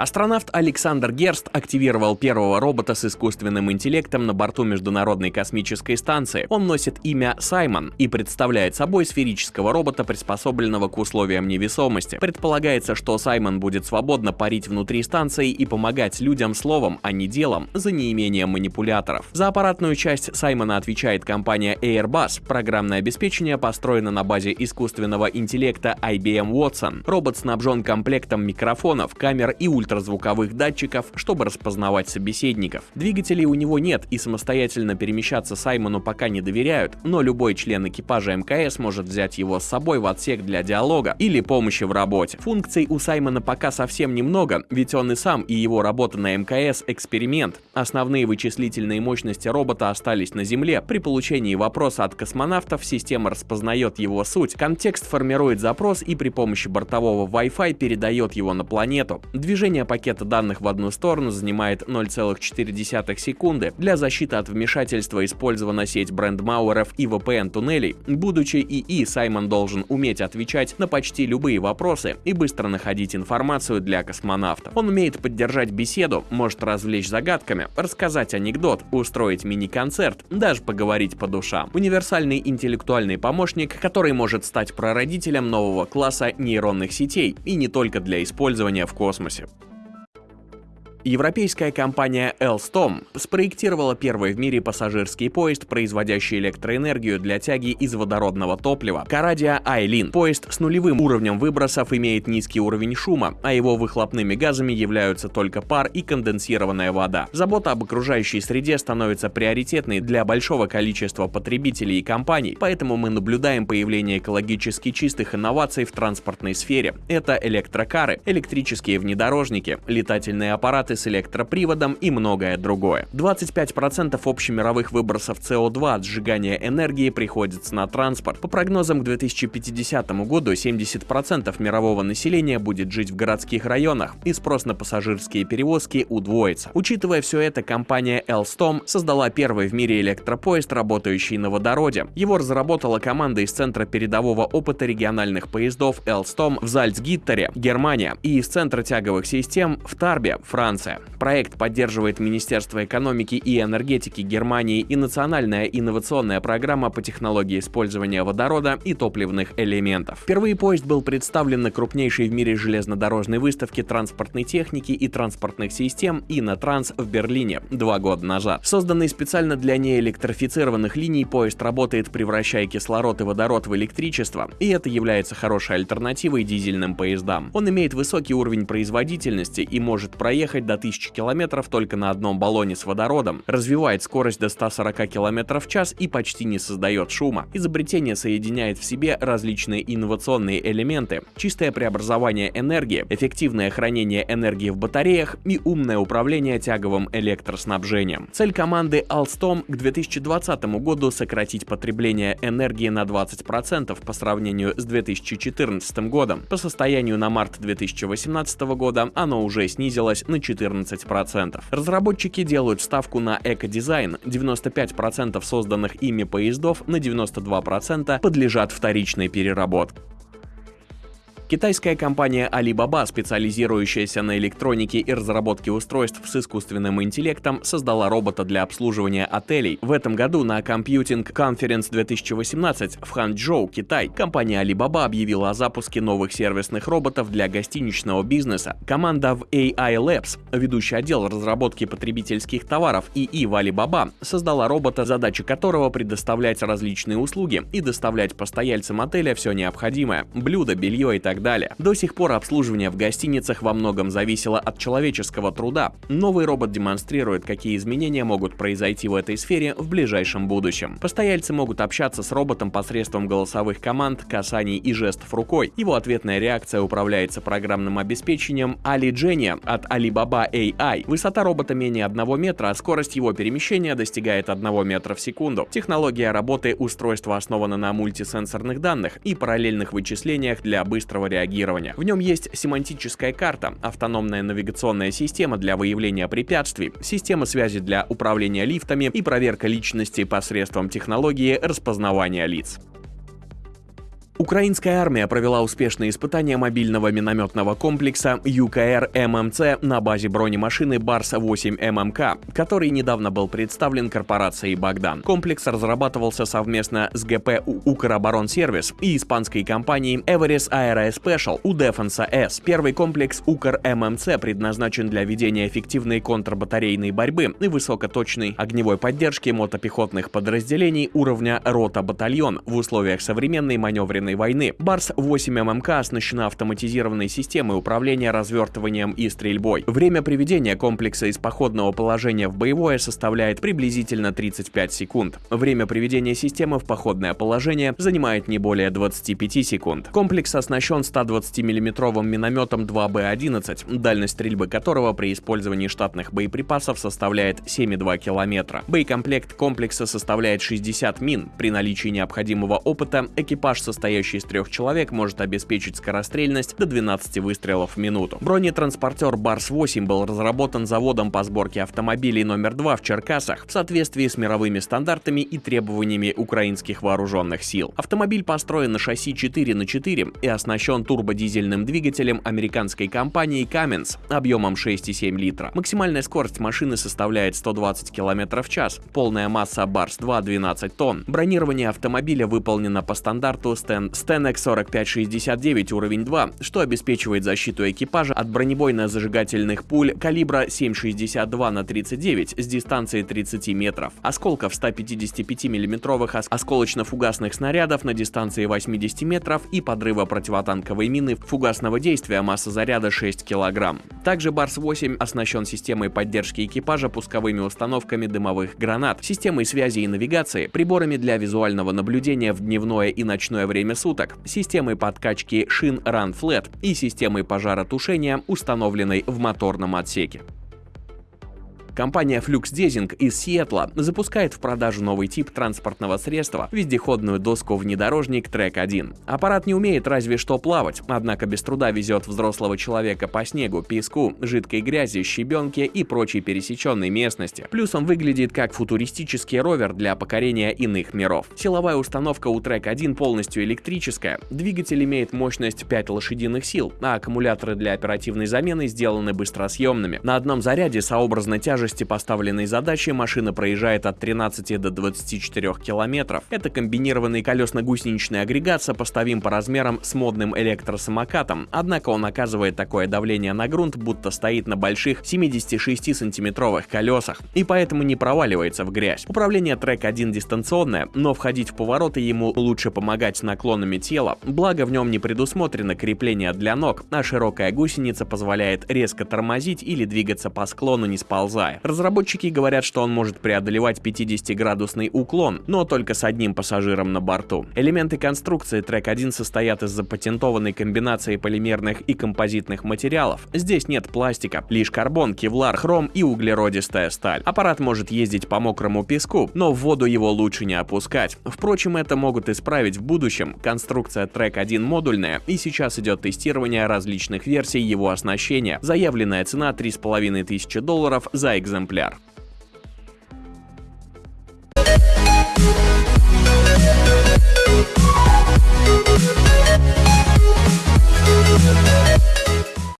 Астронавт Александр Герст активировал первого робота с искусственным интеллектом на борту Международной космической станции. Он носит имя Саймон и представляет собой сферического робота, приспособленного к условиям невесомости. Предполагается, что Саймон будет свободно парить внутри станции и помогать людям словом, а не делом, за неимением манипуляторов. За аппаратную часть Саймона отвечает компания Airbus. Программное обеспечение построено на базе искусственного интеллекта IBM Watson. Робот снабжен комплектом микрофонов, камер и ультра ультразвуковых датчиков, чтобы распознавать собеседников. Двигателей у него нет и самостоятельно перемещаться Саймону пока не доверяют, но любой член экипажа МКС может взять его с собой в отсек для диалога или помощи в работе. Функций у Саймона пока совсем немного, ведь он и сам и его работа на МКС – эксперимент. Основные вычислительные мощности робота остались на Земле. При получении вопроса от космонавтов система распознает его суть, контекст формирует запрос и при помощи бортового Wi-Fi передает его на планету. Движение Передвижение пакета данных в одну сторону занимает 0,4 секунды. Для защиты от вмешательства использована сеть брендмауэров и VPN-туннелей. Будучи ИИ, Саймон должен уметь отвечать на почти любые вопросы и быстро находить информацию для космонавтов. Он умеет поддержать беседу, может развлечь загадками, рассказать анекдот, устроить мини-концерт, даже поговорить по душам. Универсальный интеллектуальный помощник, который может стать прародителем нового класса нейронных сетей и не только для использования в космосе. Европейская компания Alstom спроектировала первый в мире пассажирский поезд, производящий электроэнергию для тяги из водородного топлива. Карадия Айлин. Поезд с нулевым уровнем выбросов имеет низкий уровень шума, а его выхлопными газами являются только пар и конденсированная вода. Забота об окружающей среде становится приоритетной для большого количества потребителей и компаний, поэтому мы наблюдаем появление экологически чистых инноваций в транспортной сфере. Это электрокары, электрические внедорожники, летательные аппараты аппараты с электроприводом и многое другое. 25% общемировых выбросов СО2 от сжигания энергии приходится на транспорт. По прогнозам к 2050 году 70% мирового населения будет жить в городских районах, и спрос на пассажирские перевозки удвоится. Учитывая все это, компания Alstom создала первый в мире электропоезд, работающий на водороде. Его разработала команда из Центра передового опыта региональных поездов Alstom в Зальцгиттере, Германия, и из Центра тяговых систем в Тарбе, Франция. Франция. Проект поддерживает Министерство экономики и энергетики Германии и Национальная инновационная программа по технологии использования водорода и топливных элементов. Впервые поезд был представлен на крупнейшей в мире железнодорожной выставке транспортной техники и транспортных систем «Инотранс» в Берлине два года назад. Созданный специально для неэлектрифицированных линий, поезд работает, превращая кислород и водород в электричество, и это является хорошей альтернативой дизельным поездам. Он имеет высокий уровень производительности и может проехать до 1000 км только на одном баллоне с водородом, развивает скорость до 140 км в час и почти не создает шума. Изобретение соединяет в себе различные инновационные элементы, чистое преобразование энергии, эффективное хранение энергии в батареях и умное управление тяговым электроснабжением. Цель команды Alstom к 2020 году сократить потребление энергии на 20% по сравнению с 2014 годом. По состоянию на март 2018 года оно уже снизилось на 4 14%. Разработчики делают ставку на экодизайн. 95% созданных ими поездов на 92% подлежат вторичной переработке. Китайская компания Alibaba, специализирующаяся на электронике и разработке устройств с искусственным интеллектом, создала робота для обслуживания отелей. В этом году на Computing Conference 2018 в Ханчжоу, Китай, компания Alibaba объявила о запуске новых сервисных роботов для гостиничного бизнеса. Команда в AI Labs, ведущий отдел разработки потребительских товаров ИИ в Alibaba, создала робота, задача которого предоставлять различные услуги и доставлять постояльцам отеля все необходимое – блюда, белье и так далее. До сих пор обслуживание в гостиницах во многом зависело от человеческого труда. Новый робот демонстрирует, какие изменения могут произойти в этой сфере в ближайшем будущем. Постояльцы могут общаться с роботом посредством голосовых команд, касаний и жестов рукой. Его ответная реакция управляется программным обеспечением Ali от Alibaba AI. Высота робота менее 1 метра, а скорость его перемещения достигает 1 метра в секунду. Технология работы устройства основана на мультисенсорных данных и параллельных вычислениях для быстрого реагирования. В нем есть семантическая карта, автономная навигационная система для выявления препятствий, система связи для управления лифтами и проверка личности посредством технологии распознавания лиц. Украинская армия провела успешные испытания мобильного минометного комплекса ЮКР ММЦ на базе бронемашины Барс-8 ММК, который недавно был представлен корпорацией «Богдан». Комплекс разрабатывался совместно с ГП «Укроборонсервис» и испанской компанией Everest Aero Special у Defensa S. Первый комплекс УКР ММЦ предназначен для ведения эффективной контрбатарейной борьбы и высокоточной огневой поддержки мотопехотных подразделений уровня рота-батальон в условиях современной маневренной войны. Барс-8 ММК оснащена автоматизированной системой управления развертыванием и стрельбой. Время приведения комплекса из походного положения в боевое составляет приблизительно 35 секунд. Время приведения системы в походное положение занимает не более 25 секунд. Комплекс оснащен 120 миллиметровым минометом 2Б-11, дальность стрельбы которого при использовании штатных боеприпасов составляет 7,2 километра. Боекомплект комплекса составляет 60 мин. При наличии необходимого опыта экипаж, состоящий из трех человек, может обеспечить скорострельность до 12 выстрелов в минуту. Бронетранспортер Барс-8 был разработан заводом по сборке автомобилей номер 2 в Черкасах в соответствии с мировыми стандартами и требованиями украинских вооруженных сил. Автомобиль построен на шасси 4 на 4 и оснащен турбодизельным двигателем американской компании Cummins объемом 6,7 литра. Максимальная скорость машины составляет 120 км в час, полная масса Барс-2 12 тонн. Бронирование автомобиля выполнено по стандарту Sten Stenex 4569 уровень 2, что обеспечивает защиту экипажа от бронебойно-зажигательных пуль калибра 7,62 на 39 с дистанции 30 метров, осколков 155 миллиметровых осколочно-фугасных снарядов на дистанции 80 метров и подрыва противотанковой мины фугасного действия масса заряда 6 кг. Также Барс-8 оснащен системой поддержки экипажа пусковыми установками дымовых гранат, системой связи и навигации, приборами для визуального наблюдения в дневное и ночное время суток, системой подкачки шин Run Flat и системой пожаротушения, установленной в моторном отсеке. Компания Flux Desing из Сиэтла запускает в продажу новый тип транспортного средства – вездеходную доску-внедорожник Track 1. Аппарат не умеет разве что плавать, однако без труда везет взрослого человека по снегу, песку, жидкой грязи, щебенке и прочей пересеченной местности. Плюс он выглядит как футуристический ровер для покорения иных миров. Силовая установка у Track 1 полностью электрическая, двигатель имеет мощность 5 лошадиных сил, а аккумуляторы для оперативной замены сделаны быстросъемными. На одном заряде сообразно тяжесть тяжести поставленной задачи машина проезжает от 13 до 24 километров. Это комбинированный колесно-гусеничный агрегат сопоставим по размерам с модным электросамокатом, однако он оказывает такое давление на грунт, будто стоит на больших 76-сантиметровых колесах, и поэтому не проваливается в грязь. Управление трек 1 дистанционное, но входить в повороты ему лучше помогать наклонами тела, благо в нем не предусмотрено крепление для ног, а широкая гусеница позволяет резко тормозить или двигаться по склону не сползая. Разработчики говорят, что он может преодолевать 50-градусный уклон, но только с одним пассажиром на борту. Элементы конструкции Track 1 состоят из запатентованной комбинации полимерных и композитных материалов. Здесь нет пластика, лишь карбон, кевлар, хром и углеродистая сталь. Аппарат может ездить по мокрому песку, но в воду его лучше не опускать. Впрочем, это могут исправить в будущем. Конструкция Track 1 модульная, и сейчас идет тестирование различных версий его оснащения. Заявленная цена 3500 долларов за экземпляр.